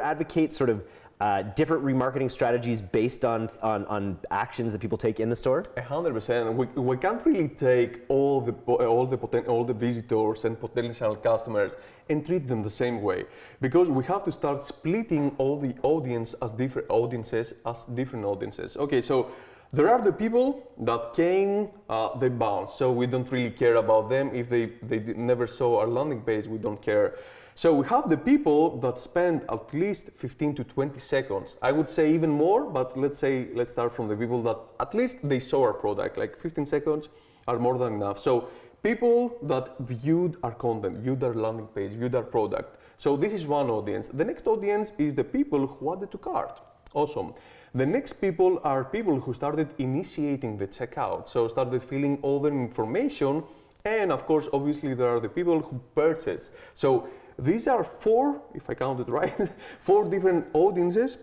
advocate sort of uh, different remarketing strategies based on, on, on actions that people take in the store? A hundred percent. We, we can't really take all the all the poten- all the visitors and potential customers and treat them the same way because we have to start splitting all the audience as different audiences as different audiences. Okay, so there are the people that came, uh, they bounced, so we don't really care about them. If they, they never saw our landing page, we don't care. So we have the people that spend at least 15 to 20 seconds. I would say even more, but let's say, let's start from the people that at least they saw our product, like 15 seconds are more than enough. So people that viewed our content, viewed our landing page, viewed our product. So this is one audience. The next audience is the people who added to cart. Awesome. The next people are people who started initiating the checkout, so started filling all the information, and of course, obviously, there are the people who purchase. So these are four, if I counted right, four different audiences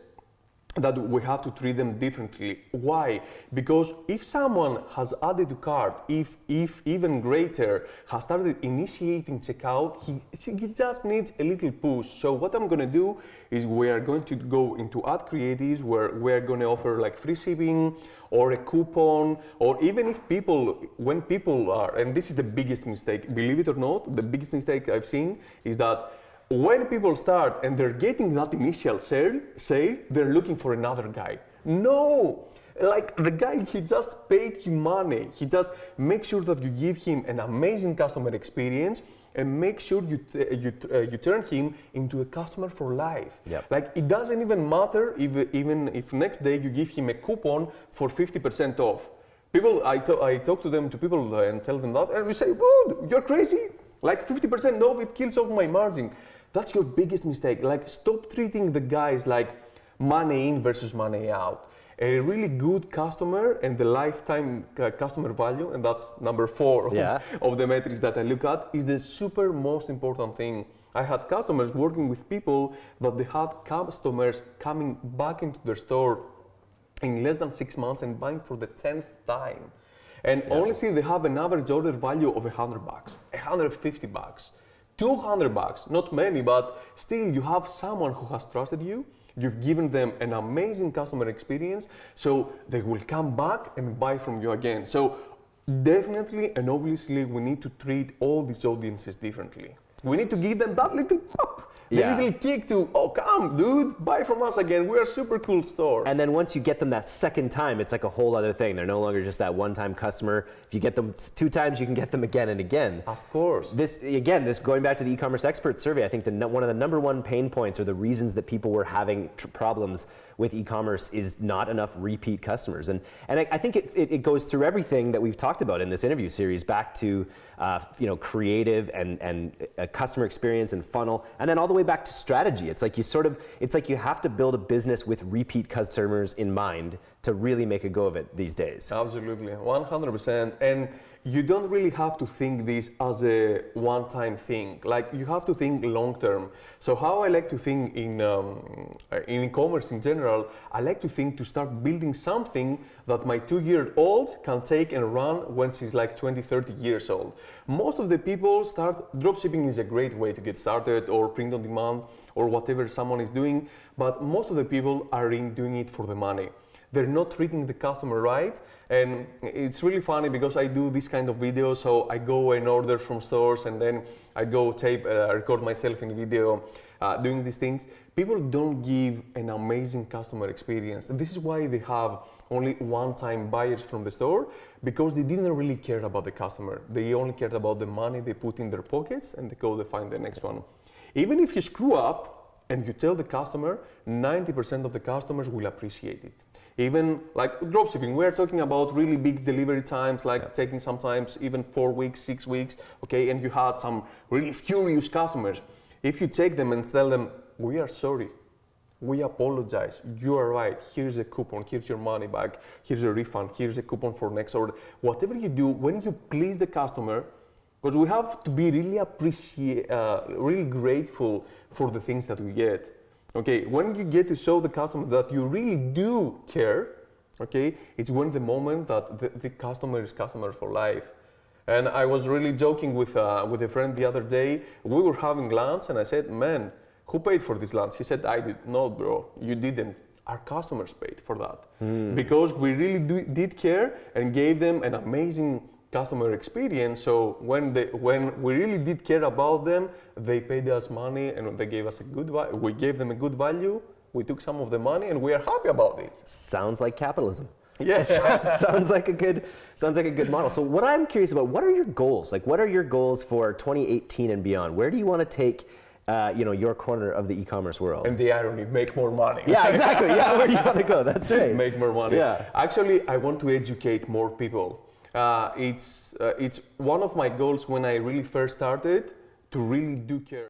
that we have to treat them differently. Why? Because if someone has added to cart, if, if even greater, has started initiating checkout, he, he just needs a little push. So what I'm going to do is we are going to go into ad creatives where we're going to offer like free shipping or a coupon, or even if people, when people are, and this is the biggest mistake, believe it or not, the biggest mistake I've seen is that when people start and they're getting that initial sale, sale, they're looking for another guy. No! Like the guy, he just paid you money. He just make sure that you give him an amazing customer experience and make sure you you uh, you turn him into a customer for life. Yep. Like it doesn't even matter if even if next day you give him a coupon for 50% off. People, I, I talk to them to people and tell them that, and we say, "Dude, you're crazy! Like 50% off, it kills off my margin." That's your biggest mistake. Like, stop treating the guys like money in versus money out. A really good customer and the lifetime uh, customer value, and that's number four yeah. of, of the metrics that I look at, is the super most important thing. I had customers working with people that they had customers coming back into their store in less than six months and buying for the tenth time. And yeah. honestly, they have an average order value of 100 bucks, 150 bucks. 200 bucks, not many, but still you have someone who has trusted you. You've given them an amazing customer experience, so they will come back and buy from you again. So definitely and obviously we need to treat all these audiences differently. We need to give them that little pop yeah. little kick to, oh, come, dude, buy from us again. We're a super cool store. And then once you get them that second time, it's like a whole other thing. They're no longer just that one-time customer. If you get them two times, you can get them again and again. Of course. This again, this going back to the e-commerce expert survey. I think the one of the number one pain points or the reasons that people were having problems with e-commerce is not enough repeat customers. And, and I, I think it, it, it, goes through everything that we've talked about in this interview series, back to uh, you know, creative and, and uh, customer experience and funnel, and then all the way back to strategy. It's like you sort of, it's like you have to build a business with repeat customers in mind to really make a go of it these days. Absolutely, 100%. And you don't really have to think this as a one-time thing. Like you have to think long-term. So how I like to think in um, in e-commerce in general, I like to think to start building something that my two-year-old can take and run when she's like 20, 30 years old. Most of the people start dropshipping is a great way to get started, or print on demand, or whatever someone is doing. But most of the people are in doing it for the money they're not treating the customer right. And it's really funny because I do this kind of video. So I go and order from stores and then I go tape, uh, record myself in video uh, doing these things. People don't give an amazing customer experience. This is why they have only one-time buyers from the store because they didn't really care about the customer. They only cared about the money they put in their pockets and they go to find the next one. Even if you screw up and you tell the customer, 90% of the customers will appreciate it. Even like dropshipping, we're talking about really big delivery times, like yeah. taking sometimes even four weeks, six weeks, okay, and you had some really furious customers. If you take them and tell them, we are sorry, we apologize, you are right, here's a coupon, here's your money back, here's a refund, here's a coupon for next order. Whatever you do, when you please the customer, because we have to be really appreciate, uh, really grateful for the things that we get. Okay, when you get to show the customer that you really do care, okay, it's when the moment that the, the customer is customer for life. And I was really joking with, uh, with a friend the other day. We were having lunch and I said, man, who paid for this lunch? He said, I did. No, bro, you didn't. Our customers paid for that because we really do, did care and gave them an amazing customer experience. So when they, when we really did care about them, they paid us money and they gave us a good. We gave them a good value. We took some of the money and we are happy about it. Sounds like capitalism. Yes. sounds like a good sounds like a good model. So what I'm curious about, what are your goals? Like what are your goals for 2018 and beyond? Where do you want to take uh, you know your corner of the e-commerce world? and the irony, make more money. yeah, exactly. Yeah, where do you want to go? That's right. make more money. Yeah. Actually, I want to educate more people. Uh, it's uh, it's one of my goals when I really first started to really do care.